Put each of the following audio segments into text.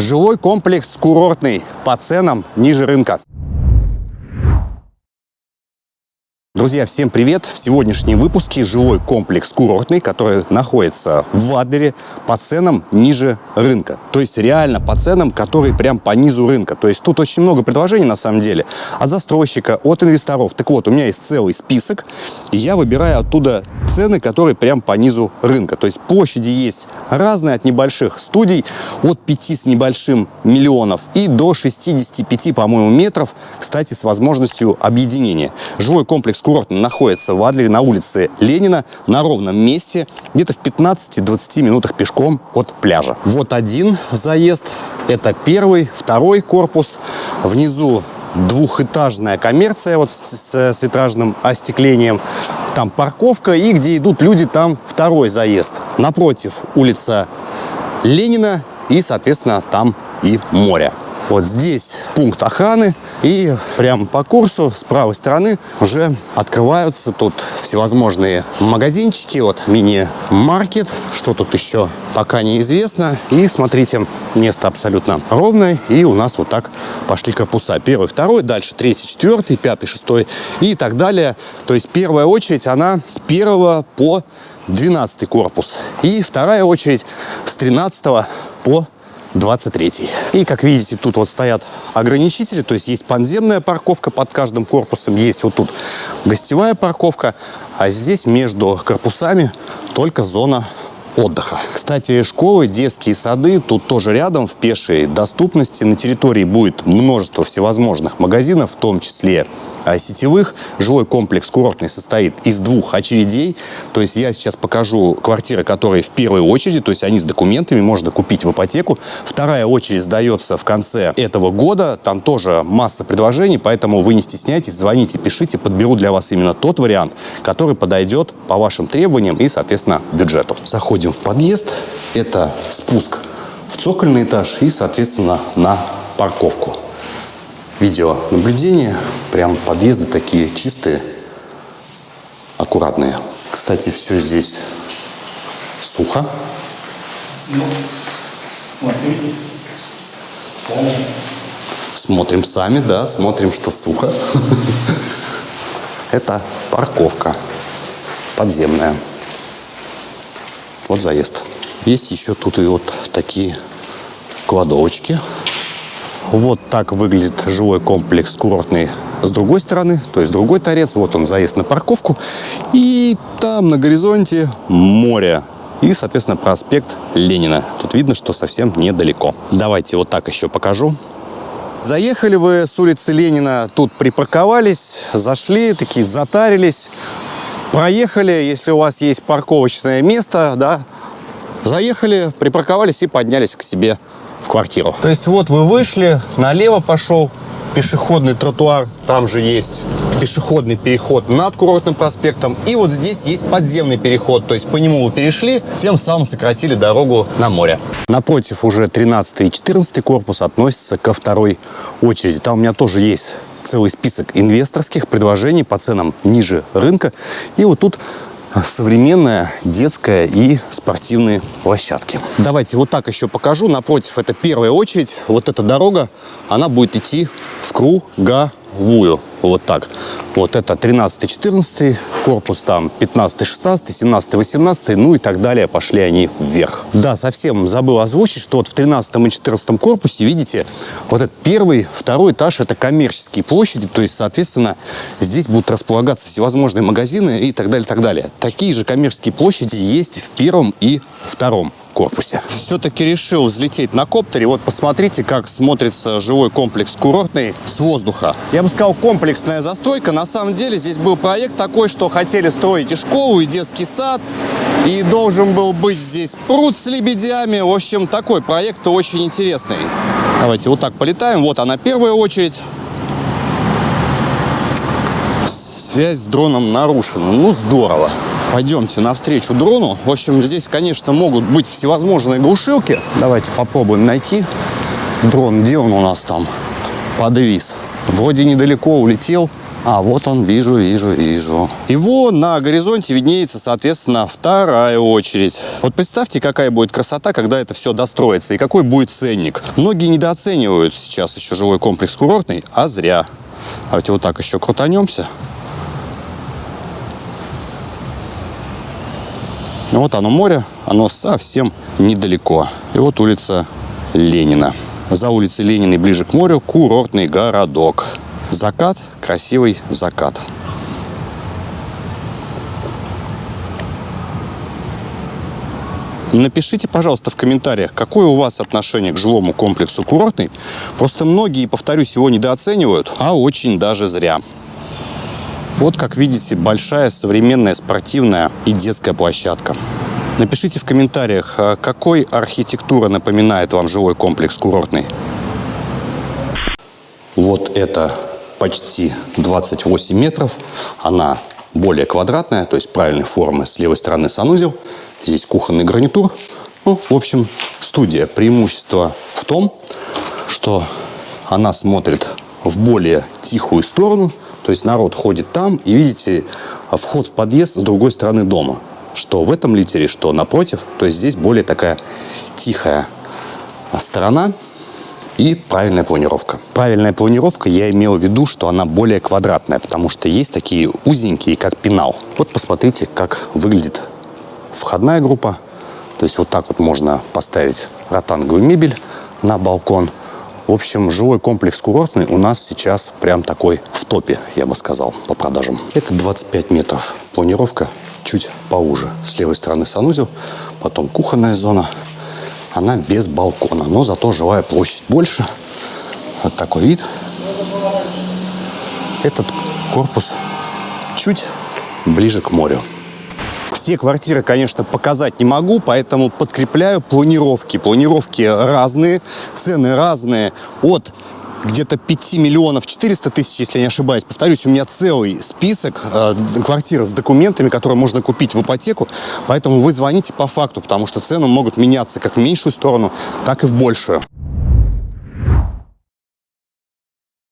Жилой комплекс курортный по ценам ниже рынка. Друзья, всем привет! В сегодняшнем выпуске жилой комплекс курортный, который находится в Адлере по ценам ниже рынка. То есть реально по ценам, которые прям по низу рынка. То есть тут очень много предложений на самом деле от застройщика, от инвесторов. Так вот, у меня есть целый список, и я выбираю оттуда цены, которые прям по низу рынка. То есть площади есть разные, от небольших студий, от 5 с небольшим миллионов и до 65, по-моему, метров, кстати, с возможностью объединения. Жилой комплекс курорт находится в Адлере на улице Ленина на ровном месте, где-то в 15-20 минутах пешком от пляжа. Вот один заезд, это первый, второй корпус. Внизу двухэтажная коммерция вот с, с витражным остеклением. Там парковка и где идут люди, там второй заезд. Напротив улица Ленина и, соответственно, там и море. Вот здесь пункт охраны. И прямо по курсу с правой стороны уже открываются тут всевозможные магазинчики. Вот мини-маркет. Что тут еще пока неизвестно. И смотрите, место абсолютно ровное. И у нас вот так пошли корпуса. Первый, второй, дальше третий, четвертый, пятый, шестой и так далее. То есть первая очередь, она с первого по 12 корпус. И вторая очередь с 13 по 23. И, как видите, тут вот стоят ограничители, то есть есть подземная парковка под каждым корпусом, есть вот тут гостевая парковка, а здесь между корпусами только зона отдыха. Кстати, школы, детские сады тут тоже рядом, в пешей доступности. На территории будет множество всевозможных магазинов, в том числе сетевых. Жилой комплекс курортный состоит из двух очередей. То есть я сейчас покажу квартиры, которые в первой очереди, то есть они с документами, можно купить в ипотеку. Вторая очередь сдается в конце этого года. Там тоже масса предложений, поэтому вы не стесняйтесь, звоните, пишите, подберу для вас именно тот вариант, который подойдет по вашим требованиям и, соответственно, бюджету. Заходим в подъезд. Это спуск в цокольный этаж и, соответственно, на парковку видеонаблюдение. Прям подъезды такие чистые, аккуратные. Кстати, все здесь сухо. Ну, смотрим. Смотрим сами, да, смотрим, что сухо. Это парковка подземная. Вот заезд. Есть еще тут и вот такие кладовочки вот так выглядит жилой комплекс курортный с другой стороны, то есть другой торец. Вот он, заезд на парковку. И там на горизонте море. И, соответственно, проспект Ленина. Тут видно, что совсем недалеко. Давайте вот так еще покажу. Заехали вы с улицы Ленина, тут припарковались, зашли, такие затарились, проехали, если у вас есть парковочное место, да, заехали, припарковались и поднялись к себе в квартиру. То есть вот вы вышли, налево пошел пешеходный тротуар, там же есть пешеходный переход над курортным проспектом. И вот здесь есть подземный переход, то есть по нему вы перешли, тем самым сократили дорогу на море. Напротив уже 13 и 14 корпус относятся ко второй очереди. Там у меня тоже есть целый список инвесторских предложений по ценам ниже рынка. И вот тут современная детская и спортивные площадки. Давайте вот так еще покажу. Напротив, это первая очередь. Вот эта дорога, она будет идти в круговую. Вот так. Вот это 13-14 корпус, там 15-16, 17-18, ну и так далее. Пошли они вверх. Да, совсем забыл озвучить, что вот в 13 и 14 корпусе, видите, вот этот первый, второй этаж, это коммерческие площади, то есть, соответственно, здесь будут располагаться всевозможные магазины и так далее, так далее. Такие же коммерческие площади есть в первом и втором корпусе. Все-таки решил взлететь на коптере. Вот посмотрите, как смотрится жилой комплекс курортный с воздуха. Я бы сказал, комплексная застройка. На самом деле здесь был проект такой, что хотели строить и школу, и детский сад. И должен был быть здесь пруд с лебедями. В общем, такой проект очень интересный. Давайте вот так полетаем. Вот она первая очередь. Связь с дроном нарушена. Ну, здорово. Пойдемте навстречу дрону. В общем, здесь, конечно, могут быть всевозможные глушилки. Давайте попробуем найти дрон. Где он у нас там подвис? Вроде недалеко улетел. А, вот он, вижу, вижу, вижу. Вон на горизонте виднеется, соответственно, вторая очередь. Вот представьте, какая будет красота, когда это все достроится, и какой будет ценник. Многие недооценивают сейчас еще жилой комплекс курортный, а зря. Давайте вот так еще крутанемся. Вот оно море, оно совсем недалеко. И вот улица Ленина. За улицей Ленина ближе к морю курортный городок. Закат, красивый закат. Напишите, пожалуйста, в комментариях, какое у вас отношение к жилому комплексу курортный. Просто многие, повторюсь, его недооценивают, а очень даже зря. Вот, как видите, большая современная спортивная и детская площадка. Напишите в комментариях, а какой архитектура напоминает вам жилой комплекс курортный. Вот это почти 28 метров. Она более квадратная, то есть правильной формы. С левой стороны санузел. Здесь кухонный гарнитур. Ну, в общем, студия. Преимущество в том, что она смотрит в более тихую сторону. То есть народ ходит там, и видите вход в подъезд с другой стороны дома. Что в этом литере, что напротив. То есть здесь более такая тихая сторона и правильная планировка. Правильная планировка, я имел в виду, что она более квадратная, потому что есть такие узенькие, как пенал. Вот посмотрите, как выглядит входная группа. То есть вот так вот можно поставить ротанговую мебель на балкон. В общем, жилой комплекс курортный у нас сейчас прям такой в топе, я бы сказал, по продажам. Это 25 метров. Планировка чуть поуже. С левой стороны санузел, потом кухонная зона, она без балкона, но зато жилая площадь больше. Вот такой вид. Этот корпус чуть ближе к морю. Все квартиры, конечно, показать не могу, поэтому подкрепляю планировки. Планировки разные, цены разные. От где-то 5 миллионов 400 тысяч, если я не ошибаюсь. Повторюсь, у меня целый список э, квартир с документами, которые можно купить в ипотеку. Поэтому вы звоните по факту, потому что цены могут меняться как в меньшую сторону, так и в большую.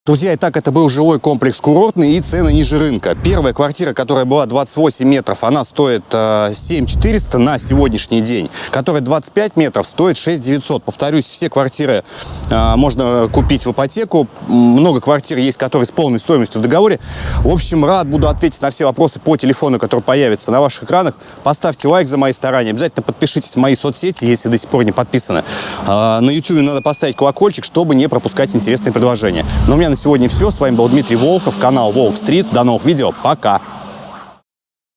Друзья, итак, это был жилой комплекс курортный и цены ниже рынка. Первая квартира, которая была 28 метров, она стоит э, 7 400 на сегодняшний день. Которая 25 метров стоит 6 900. Повторюсь, все квартиры э, можно купить в ипотеку. Много квартир есть, которые с полной стоимостью в договоре. В общем, рад буду ответить на все вопросы по телефону, который появится на ваших экранах. Поставьте лайк за мои старания. Обязательно подпишитесь в мои соцсети, если до сих пор не подписаны. Э, на YouTube надо поставить колокольчик, чтобы не пропускать интересные предложения. Но у меня на сегодня все. С вами был Дмитрий Волков, канал Волк Стрит. До новых видео. Пока!